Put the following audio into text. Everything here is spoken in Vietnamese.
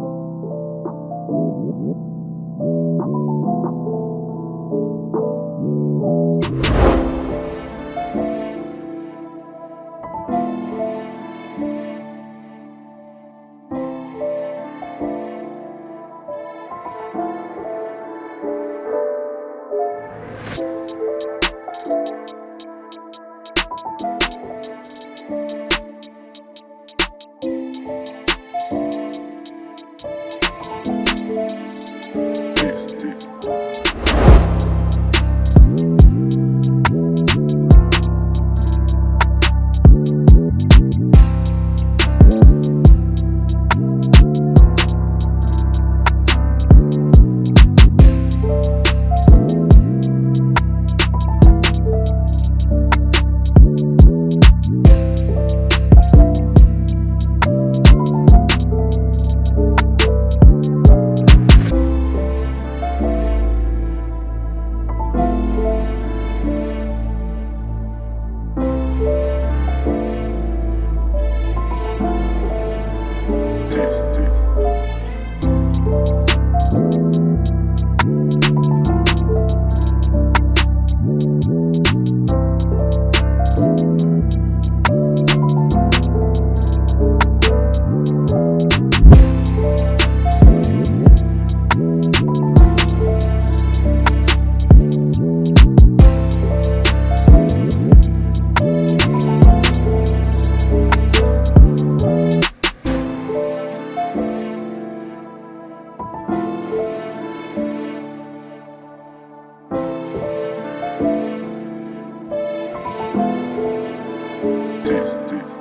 Thank you. deep.